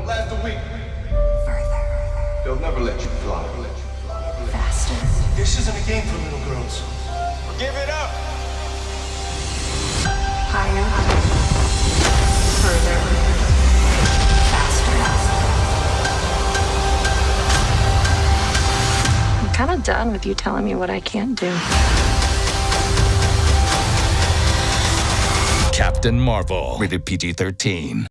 won't last a week. Further. They'll never let you fly. Faster. This isn't a game for little girls. Give it up. Higher. Further. Faster. I'm kind of done with you telling me what I can't do. Captain Marvel, rated PG 13.